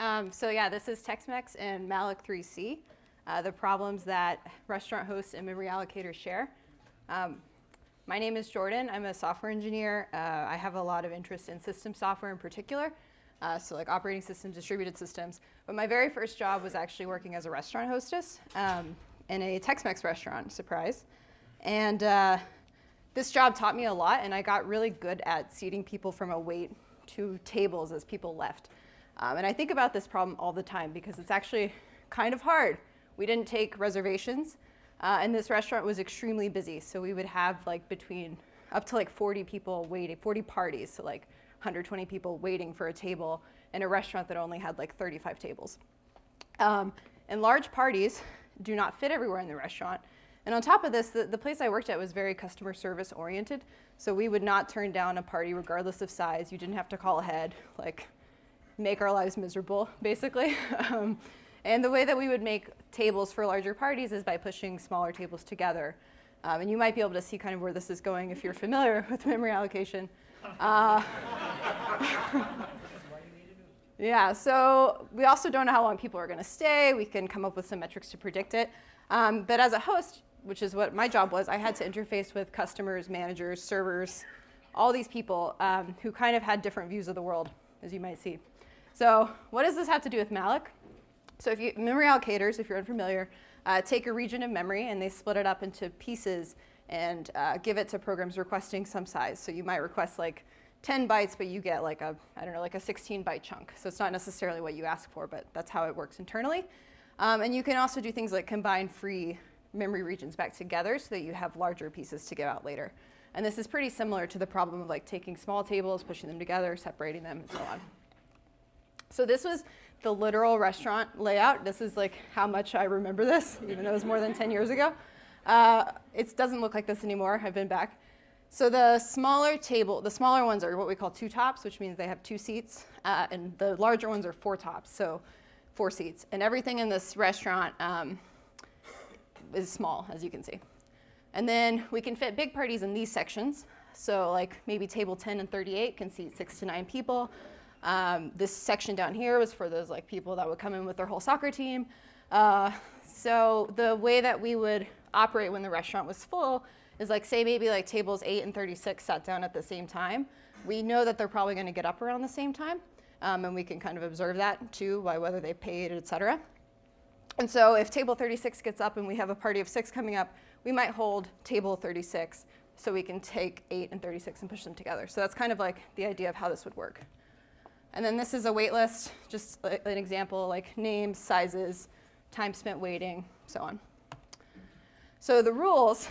Um, so yeah, this is Tex-Mex and Malloc 3C, uh, the problems that restaurant hosts and memory allocators share. Um, my name is Jordan. I'm a software engineer. Uh, I have a lot of interest in system software in particular, uh, so like operating systems, distributed systems. But my very first job was actually working as a restaurant hostess um, in a Tex-Mex restaurant, surprise. And uh, this job taught me a lot, and I got really good at seating people from a wait to tables as people left. Um, and I think about this problem all the time because it's actually kind of hard. We didn't take reservations, uh, and this restaurant was extremely busy. So we would have like between up to like 40 people waiting, 40 parties, so like 120 people waiting for a table in a restaurant that only had like 35 tables. Um, and large parties do not fit everywhere in the restaurant. And on top of this, the, the place I worked at was very customer service oriented. So we would not turn down a party regardless of size. You didn't have to call ahead. Like make our lives miserable, basically. um, and the way that we would make tables for larger parties is by pushing smaller tables together. Um, and you might be able to see kind of where this is going if you're familiar with memory allocation. Uh, yeah, so we also don't know how long people are going to stay. We can come up with some metrics to predict it. Um, but as a host, which is what my job was, I had to interface with customers, managers, servers, all these people um, who kind of had different views of the world, as you might see. So what does this have to do with malloc? So if you, memory allocators, if you're unfamiliar, uh, take a region of memory and they split it up into pieces and uh, give it to programs requesting some size. So you might request like 10 bytes, but you get like a, I don't know, like a 16 byte chunk. So it's not necessarily what you ask for, but that's how it works internally. Um, and you can also do things like combine free memory regions back together so that you have larger pieces to give out later. And this is pretty similar to the problem of like taking small tables, pushing them together, separating them, and so on. So this was the literal restaurant layout. This is like how much I remember this, even though it was more than 10 years ago. Uh, it doesn't look like this anymore. I've been back. So the smaller table, the smaller ones are what we call two tops, which means they have two seats, uh, and the larger ones are four tops, so four seats. And everything in this restaurant um, is small, as you can see. And then we can fit big parties in these sections. So like maybe table 10 and 38 can seat six to nine people. Um, this section down here was for those like people that would come in with their whole soccer team. Uh, so the way that we would operate when the restaurant was full is like say maybe like tables 8 and 36 sat down at the same time. We know that they're probably going to get up around the same time. Um, and we can kind of observe that too by whether they paid, et cetera. And so if table 36 gets up and we have a party of six coming up, we might hold table 36 so we can take 8 and 36 and push them together. So that's kind of like the idea of how this would work. And then this is a wait list, just an example like names, sizes, time spent waiting, so on. So the rules,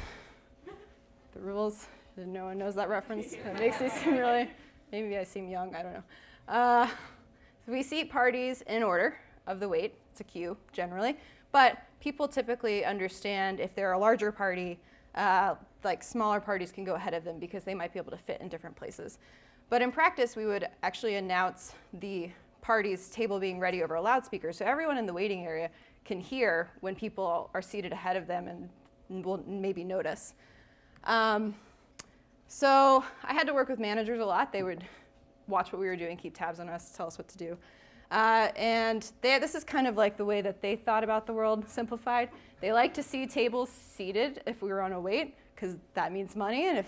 the rules, no one knows that reference. That makes me seem really, maybe I seem young, I don't know. Uh, so we seat parties in order of the wait. It's a queue generally. But people typically understand if they're a larger party, uh, like smaller parties can go ahead of them because they might be able to fit in different places. But in practice, we would actually announce the party's table being ready over a loudspeaker. So everyone in the waiting area can hear when people are seated ahead of them and will maybe notice. Um, so I had to work with managers a lot. They would watch what we were doing, keep tabs on us, tell us what to do. Uh, and they, this is kind of like the way that they thought about the world simplified. They like to see tables seated if we were on a wait, because that means money, and if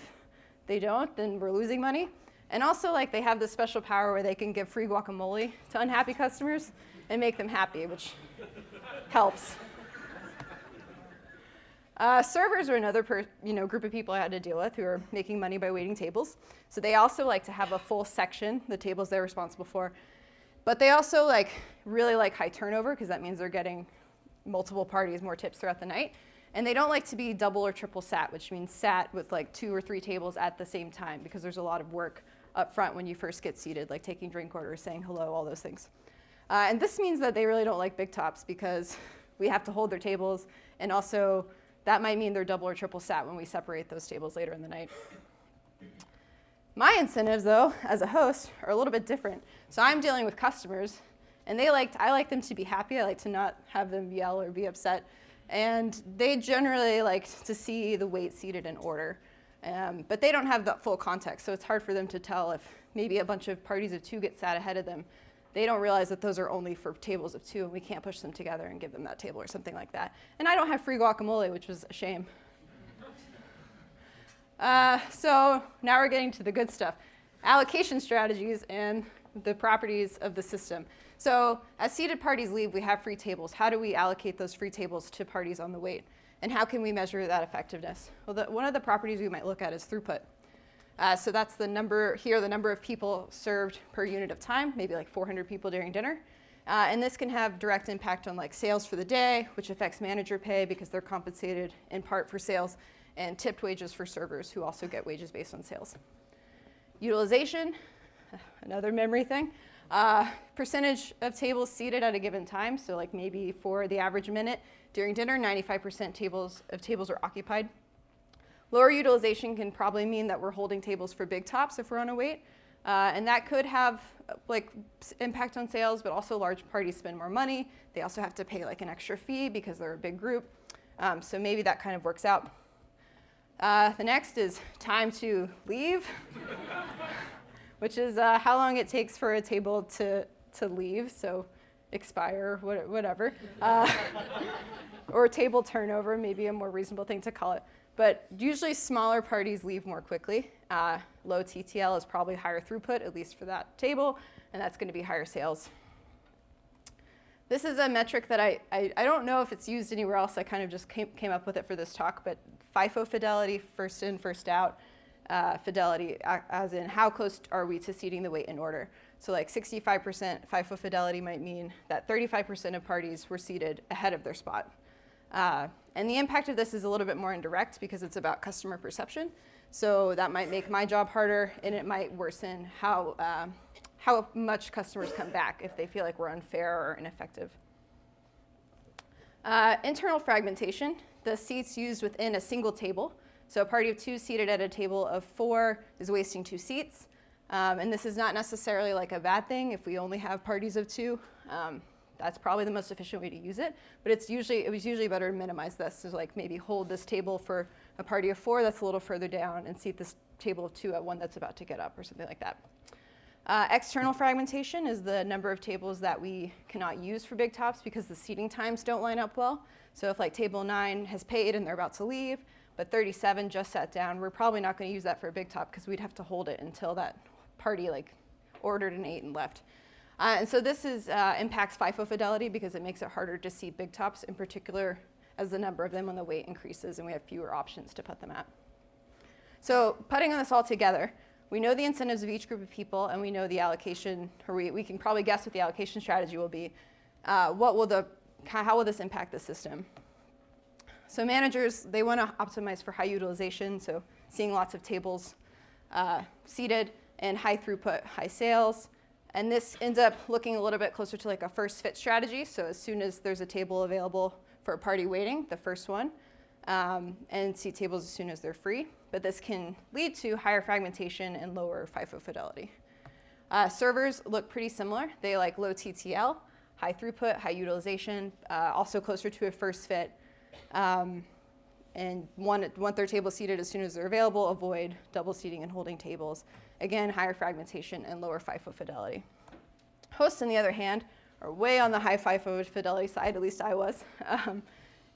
they don't, then we're losing money. And also, like, they have this special power where they can give free guacamole to unhappy customers and make them happy, which helps. Uh, servers are another you know, group of people I had to deal with who are making money by waiting tables. So they also like to have a full section, the tables they're responsible for. But they also like really like high turnover because that means they're getting multiple parties, more tips throughout the night. And they don't like to be double or triple sat, which means sat with like two or three tables at the same time because there's a lot of work up front when you first get seated, like taking drink orders, saying hello, all those things. Uh, and this means that they really don't like big tops because we have to hold their tables, and also that might mean they're double or triple sat when we separate those tables later in the night. My incentives, though, as a host, are a little bit different. So I'm dealing with customers, and they like I like them to be happy. I like to not have them yell or be upset. And they generally like to see the wait seated in order. Um, but they don't have the full context, so it's hard for them to tell if maybe a bunch of parties of two get sat ahead of them. they don't realize that those are only for tables of two and we can't push them together and give them that table or something like that. And I don't have free guacamole, which was a shame. Uh, so now we're getting to the good stuff. Allocation strategies and the properties of the system. So as seated parties leave, we have free tables. How do we allocate those free tables to parties on the wait? And how can we measure that effectiveness? Well, the, one of the properties we might look at is throughput. Uh, so that's the number here, the number of people served per unit of time, maybe like 400 people during dinner. Uh, and this can have direct impact on like sales for the day, which affects manager pay because they're compensated in part for sales, and tipped wages for servers who also get wages based on sales. Utilization, another memory thing. Uh, percentage of tables seated at a given time, so like maybe for the average minute during dinner, 95% tables of tables are occupied. Lower utilization can probably mean that we're holding tables for big tops if we're on a wait. Uh, and that could have like impact on sales, but also large parties spend more money. They also have to pay like an extra fee because they're a big group. Um, so maybe that kind of works out. Uh, the next is time to leave, which is uh, how long it takes for a table to, to leave, so expire, whatever. Uh, or table turnover, maybe a more reasonable thing to call it. But usually smaller parties leave more quickly. Uh, low TTL is probably higher throughput, at least for that table, and that's going to be higher sales. This is a metric that I, I, I, don't know if it's used anywhere else. I kind of just came, came up with it for this talk, but FIFO fidelity, first in, first out, uh, fidelity, as in how close are we to seating the wait in order. So like 65% FIFO fidelity might mean that 35% of parties were seated ahead of their spot. Uh, and the impact of this is a little bit more indirect because it's about customer perception. So that might make my job harder and it might worsen how, uh, how much customers come back if they feel like we're unfair or ineffective. Uh, internal fragmentation, the seats used within a single table. So a party of two seated at a table of four is wasting two seats. Um, and this is not necessarily like a bad thing if we only have parties of two. Um, that's probably the most efficient way to use it. But it's usually, it was usually better to minimize this. So like maybe hold this table for a party of four that's a little further down and seat this table of two at one that's about to get up or something like that. Uh, external fragmentation is the number of tables that we cannot use for big tops because the seating times don't line up well. So if like table nine has paid and they're about to leave, but 37 just sat down, we're probably not going to use that for a big top because we'd have to hold it until that party like ordered an eight and left. Uh, and so this is, uh, impacts FIFO fidelity because it makes it harder to see big tops, in particular as the number of them on the wait increases and we have fewer options to put them at. So putting on this all together, we know the incentives of each group of people and we know the allocation, or we, we can probably guess what the allocation strategy will be. Uh, what will the, how will this impact the system? So managers, they want to optimize for high utilization, so seeing lots of tables uh, seated and high throughput, high sales. And this ends up looking a little bit closer to like a first fit strategy. So as soon as there's a table available for a party waiting, the first one, um, and seat tables as soon as they're free. But this can lead to higher fragmentation and lower FIFO fidelity. Uh, servers look pretty similar. They like low TTL, high throughput, high utilization, uh, also closer to a first fit. Um, and want, want their table seated as soon as they're available, avoid double seating and holding tables. Again, higher fragmentation and lower FIFO fidelity. Hosts, on the other hand, are way on the high FIFO fidelity side, at least I was. Um,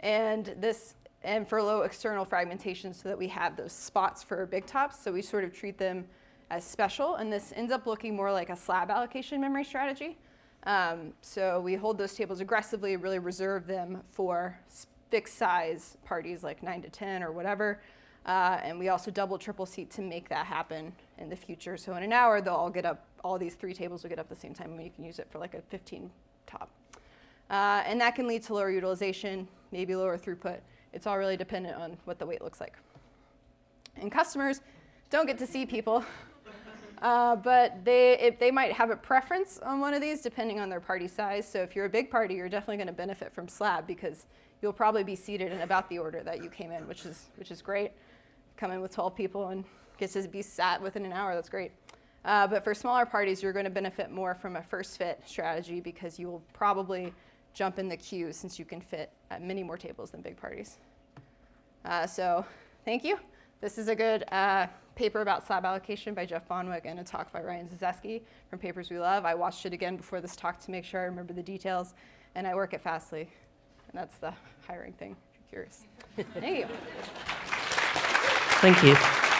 and this, and for low external fragmentation so that we have those spots for big tops. So we sort of treat them as special. And this ends up looking more like a slab allocation memory strategy. Um, so we hold those tables aggressively, really reserve them for fixed size parties like 9 to 10 or whatever. Uh, and we also double triple seat to make that happen in the future. So in an hour, they'll all get up, all these three tables will get up at the same time and you can use it for like a 15 top. Uh, and that can lead to lower utilization, maybe lower throughput. It's all really dependent on what the wait looks like. And customers don't get to see people, uh, but they, if they might have a preference on one of these depending on their party size. So if you're a big party, you're definitely going to benefit from slab because you'll probably be seated in about the order that you came in, which is, which is great. Come in with 12 people and get to be sat within an hour, that's great. Uh, but for smaller parties, you're going to benefit more from a first fit strategy because you will probably jump in the queue since you can fit at many more tables than big parties. Uh, so thank you. This is a good uh, paper about slab allocation by Jeff Bonwick and a talk by Ryan Zezeski from Papers We Love. I watched it again before this talk to make sure I remember the details, and I work at Fastly. And that's the hiring thing, if you're curious. Thank you. Thank you.